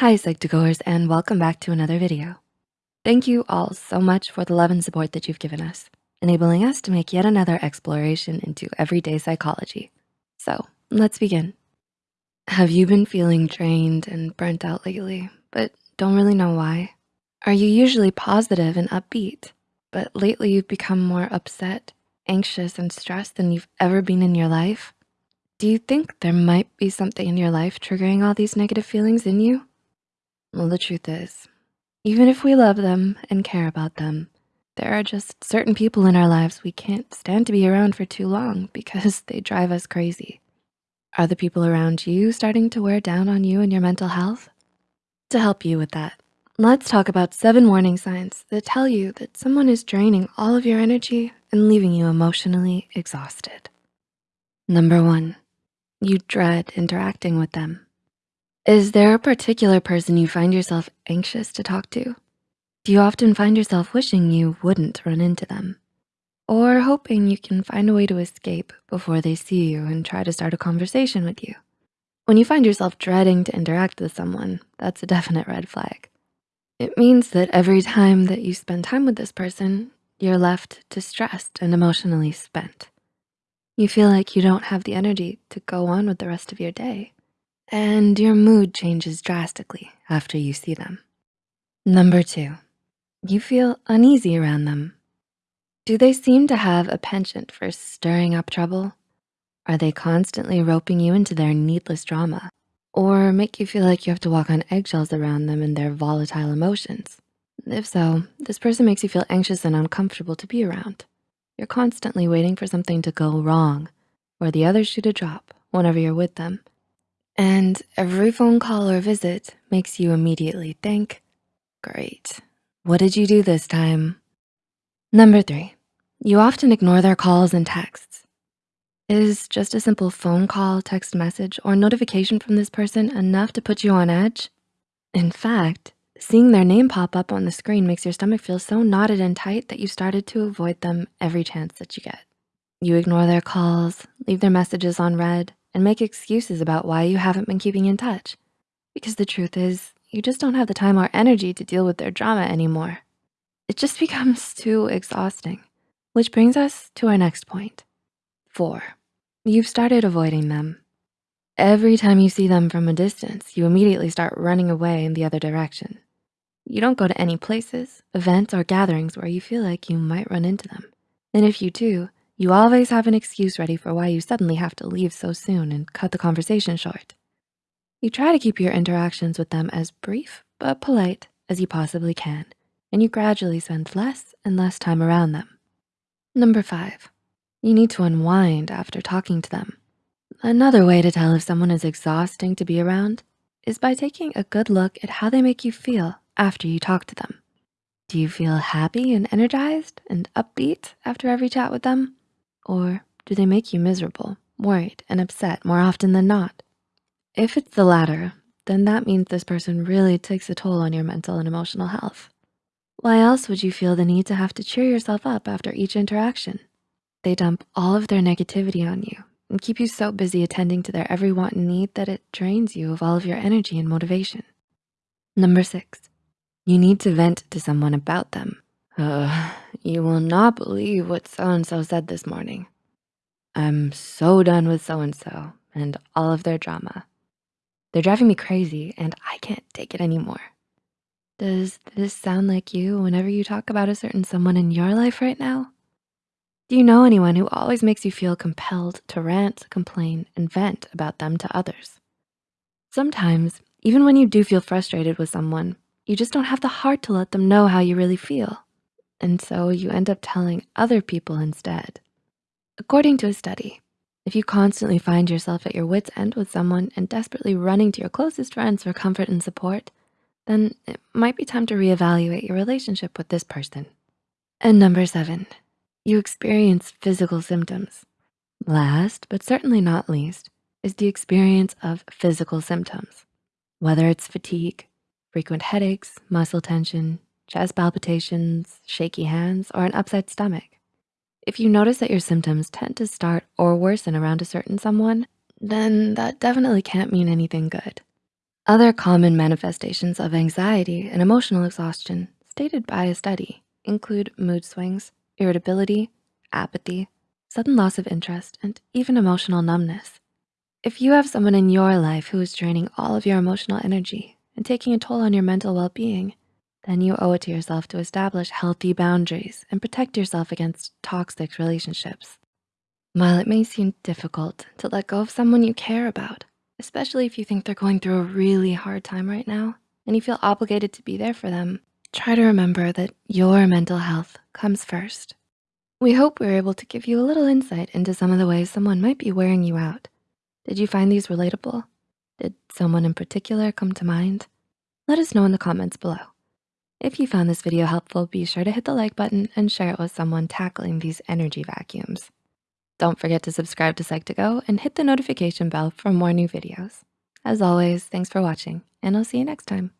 Hi Psych2Goers and welcome back to another video. Thank you all so much for the love and support that you've given us, enabling us to make yet another exploration into everyday psychology. So let's begin. Have you been feeling drained and burnt out lately, but don't really know why? Are you usually positive and upbeat, but lately you've become more upset, anxious, and stressed than you've ever been in your life? Do you think there might be something in your life triggering all these negative feelings in you? Well, the truth is, even if we love them and care about them, there are just certain people in our lives we can't stand to be around for too long because they drive us crazy. Are the people around you starting to wear down on you and your mental health? To help you with that, let's talk about seven warning signs that tell you that someone is draining all of your energy and leaving you emotionally exhausted. Number one, you dread interacting with them. Is there a particular person you find yourself anxious to talk to? Do you often find yourself wishing you wouldn't run into them? Or hoping you can find a way to escape before they see you and try to start a conversation with you? When you find yourself dreading to interact with someone, that's a definite red flag. It means that every time that you spend time with this person, you're left distressed and emotionally spent. You feel like you don't have the energy to go on with the rest of your day and your mood changes drastically after you see them. Number two, you feel uneasy around them. Do they seem to have a penchant for stirring up trouble? Are they constantly roping you into their needless drama or make you feel like you have to walk on eggshells around them and their volatile emotions? If so, this person makes you feel anxious and uncomfortable to be around. You're constantly waiting for something to go wrong or the other shoe to drop whenever you're with them and every phone call or visit makes you immediately think, great, what did you do this time? Number three, you often ignore their calls and texts. Is just a simple phone call, text message, or notification from this person enough to put you on edge? In fact, seeing their name pop up on the screen makes your stomach feel so knotted and tight that you started to avoid them every chance that you get. You ignore their calls, leave their messages on read, and make excuses about why you haven't been keeping in touch. Because the truth is, you just don't have the time or energy to deal with their drama anymore. It just becomes too exhausting, which brings us to our next point. Four, you've started avoiding them. Every time you see them from a distance, you immediately start running away in the other direction. You don't go to any places, events, or gatherings where you feel like you might run into them. And if you do, you always have an excuse ready for why you suddenly have to leave so soon and cut the conversation short. You try to keep your interactions with them as brief but polite as you possibly can, and you gradually spend less and less time around them. Number five, you need to unwind after talking to them. Another way to tell if someone is exhausting to be around is by taking a good look at how they make you feel after you talk to them. Do you feel happy and energized and upbeat after every chat with them? Or do they make you miserable, worried, and upset more often than not? If it's the latter, then that means this person really takes a toll on your mental and emotional health. Why else would you feel the need to have to cheer yourself up after each interaction? They dump all of their negativity on you and keep you so busy attending to their every want and need that it drains you of all of your energy and motivation. Number six, you need to vent to someone about them. Uh, you will not believe what so-and-so said this morning. I'm so done with so-and-so and all of their drama. They're driving me crazy and I can't take it anymore. Does this sound like you whenever you talk about a certain someone in your life right now? Do you know anyone who always makes you feel compelled to rant, complain, and vent about them to others? Sometimes, even when you do feel frustrated with someone, you just don't have the heart to let them know how you really feel. And so you end up telling other people instead. According to a study, if you constantly find yourself at your wit's end with someone and desperately running to your closest friends for comfort and support, then it might be time to reevaluate your relationship with this person. And number seven, you experience physical symptoms. Last, but certainly not least, is the experience of physical symptoms. Whether it's fatigue, frequent headaches, muscle tension, chest palpitations, shaky hands, or an upset stomach. If you notice that your symptoms tend to start or worsen around a certain someone, then that definitely can't mean anything good. Other common manifestations of anxiety and emotional exhaustion stated by a study include mood swings, irritability, apathy, sudden loss of interest, and even emotional numbness. If you have someone in your life who is draining all of your emotional energy and taking a toll on your mental well-being, then you owe it to yourself to establish healthy boundaries and protect yourself against toxic relationships. While it may seem difficult to let go of someone you care about, especially if you think they're going through a really hard time right now and you feel obligated to be there for them, try to remember that your mental health comes first. We hope we were able to give you a little insight into some of the ways someone might be wearing you out. Did you find these relatable? Did someone in particular come to mind? Let us know in the comments below. If you found this video helpful, be sure to hit the like button and share it with someone tackling these energy vacuums. Don't forget to subscribe to Psych2Go and hit the notification bell for more new videos. As always, thanks for watching and I'll see you next time.